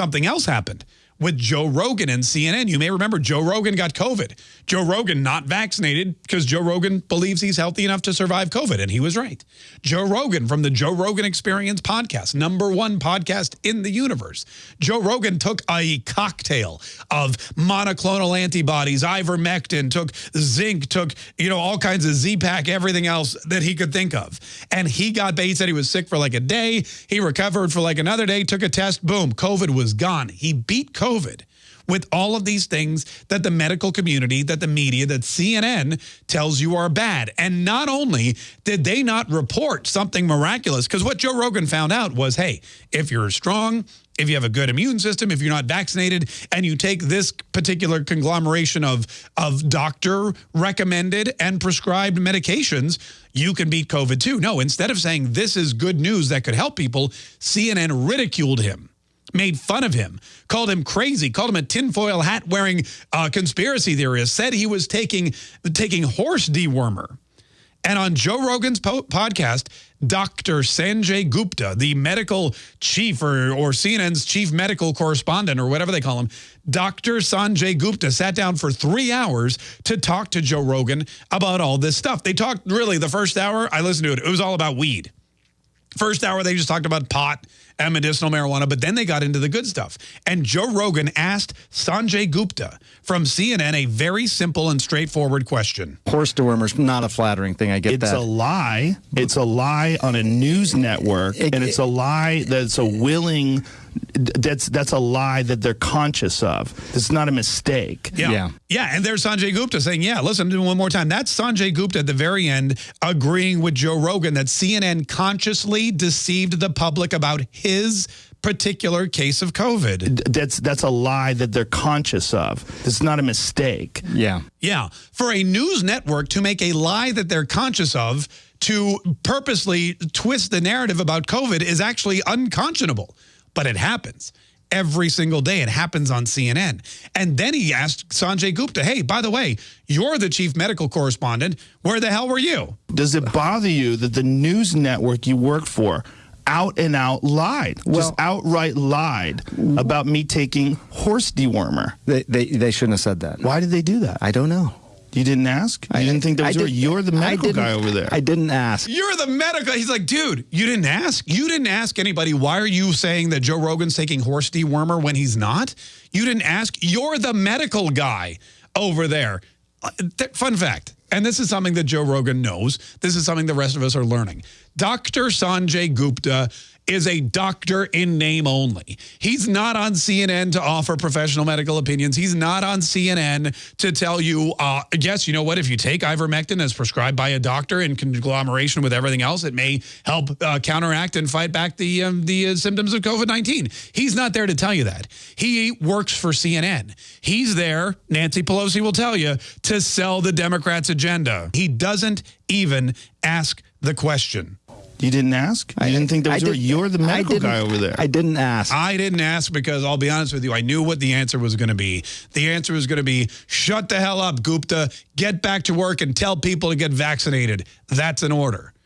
something else happened with Joe Rogan and CNN. You may remember Joe Rogan got COVID. Joe Rogan not vaccinated because Joe Rogan believes he's healthy enough to survive COVID, and he was right. Joe Rogan from the Joe Rogan Experience podcast, number one podcast in the universe. Joe Rogan took a cocktail of monoclonal antibodies, ivermectin, took zinc, took, you know, all kinds of Z-Pack, everything else that he could think of. And he got, he said he was sick for like a day. He recovered for like another day, took a test, boom, COVID was gone. He beat COVID COVID with all of these things that the medical community, that the media, that CNN tells you are bad. And not only did they not report something miraculous, because what Joe Rogan found out was, hey, if you're strong, if you have a good immune system, if you're not vaccinated, and you take this particular conglomeration of, of doctor recommended and prescribed medications, you can beat COVID too. No, instead of saying this is good news that could help people, CNN ridiculed him made fun of him, called him crazy, called him a tinfoil hat wearing uh, conspiracy theorist, said he was taking, taking horse dewormer. And on Joe Rogan's po podcast, Dr. Sanjay Gupta, the medical chief or, or CNN's chief medical correspondent or whatever they call him, Dr. Sanjay Gupta sat down for three hours to talk to Joe Rogan about all this stuff. They talked really the first hour, I listened to it, it was all about weed. First hour, they just talked about pot and medicinal marijuana, but then they got into the good stuff. And Joe Rogan asked Sanjay Gupta from CNN a very simple and straightforward question. Horse dewormer's not a flattering thing. I get it's that. It's a lie. It's a lie on a news network, it, and it's a lie that's a willing that's that's a lie that they're conscious of. It's not a mistake. Yeah. yeah. Yeah. And there's Sanjay Gupta saying, yeah, listen to one more time. That's Sanjay Gupta at the very end agreeing with Joe Rogan that CNN consciously deceived the public about his particular case of COVID. That's that's a lie that they're conscious of. It's not a mistake. Yeah. Yeah. For a news network to make a lie that they're conscious of to purposely twist the narrative about COVID is actually unconscionable but it happens every single day. It happens on CNN. And then he asked Sanjay Gupta, hey, by the way, you're the chief medical correspondent. Where the hell were you? Does it bother you that the news network you work for out and out lied, well, just outright lied about me taking horse dewormer? They, they, they shouldn't have said that. Why did they do that? I don't know. You didn't ask? You I, didn't think there was... Did, you're the medical guy over there. I didn't ask. You're the medical... He's like, dude, you didn't ask? You didn't ask anybody, why are you saying that Joe Rogan's taking horse dewormer when he's not? You didn't ask? You're the medical guy over there. Uh, fun fact, and this is something that Joe Rogan knows. This is something the rest of us are learning. Dr. Sanjay Gupta is a doctor in name only. He's not on CNN to offer professional medical opinions. He's not on CNN to tell you, uh, yes, you know what, if you take ivermectin as prescribed by a doctor in conglomeration with everything else, it may help uh, counteract and fight back the, um, the uh, symptoms of COVID-19. He's not there to tell you that. He works for CNN. He's there, Nancy Pelosi will tell you, to sell the Democrats' agenda. He doesn't even ask the question. You didn't ask? I didn't think those were, you're the medical guy over there. I didn't ask. I didn't ask because I'll be honest with you, I knew what the answer was going to be. The answer was going to be, shut the hell up, Gupta, get back to work and tell people to get vaccinated. That's an order.